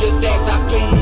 just as I feel.